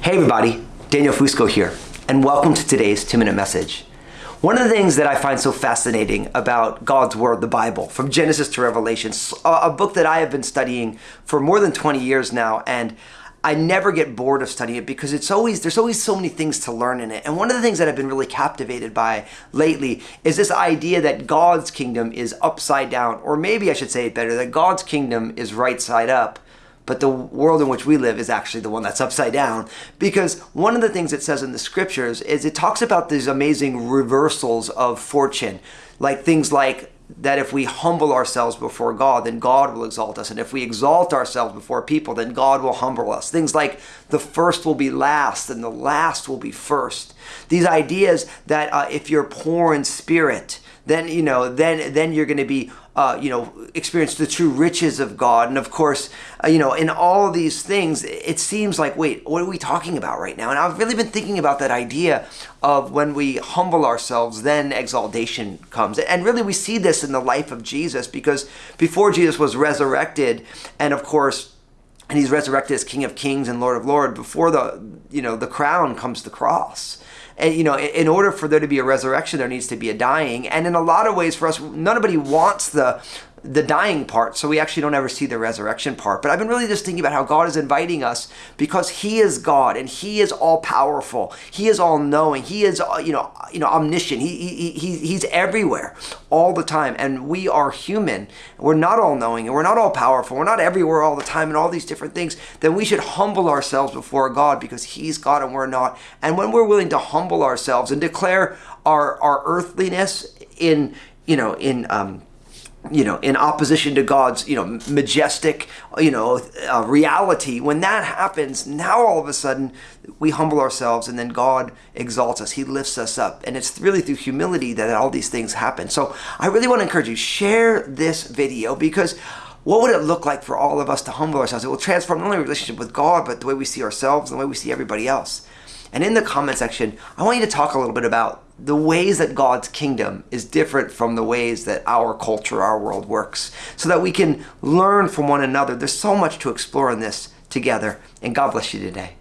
Hey everybody, Daniel Fusco here, and welcome to today's two minute message. One of the things that I find so fascinating about God's Word, the Bible, from Genesis to Revelation, a book that I have been studying for more than 20 years now, and I never get bored of studying it because it's always there's always so many things to learn in it. And one of the things that I've been really captivated by lately is this idea that God's kingdom is upside down, or maybe I should say it better, that God's kingdom is right side up but the world in which we live is actually the one that's upside down. Because one of the things it says in the scriptures is it talks about these amazing reversals of fortune, like things like that if we humble ourselves before God, then God will exalt us. And if we exalt ourselves before people, then God will humble us. Things like the first will be last and the last will be first. These ideas that uh, if you're poor in spirit, then you know then then you're going to be uh, you know experience the true riches of God. And of course uh, you know in all these things it seems like wait what are we talking about right now? And I've really been thinking about that idea of when we humble ourselves then exaltation comes. And really we see this in the life of Jesus because before Jesus was resurrected and of course and he's resurrected as King of Kings and Lord of Lords before the you know the crown comes the cross and, you know, in order for there to be a resurrection, there needs to be a dying. And in a lot of ways, for us, nobody wants the the dying part, so we actually don't ever see the resurrection part. But I've been really just thinking about how God is inviting us because He is God and He is all powerful. He is all knowing. He is uh, you know you know omniscient. He, he, he He's everywhere all the time, and we are human. We're not all knowing, and we're not all powerful. We're not everywhere all the time, and all these different things. Then we should humble ourselves before God because He's God and we're not. And when we're willing to humble ourselves and declare our our earthliness in you know in um, you know, in opposition to God's, you know, majestic, you know, uh, reality. When that happens, now all of a sudden we humble ourselves and then God exalts us. He lifts us up. And it's really through humility that all these things happen. So I really want to encourage you, share this video because what would it look like for all of us to humble ourselves? It will transform not only our relationship with God, but the way we see ourselves and the way we see everybody else. And in the comment section, I want you to talk a little bit about the ways that God's kingdom is different from the ways that our culture, our world works, so that we can learn from one another. There's so much to explore in this together, and God bless you today.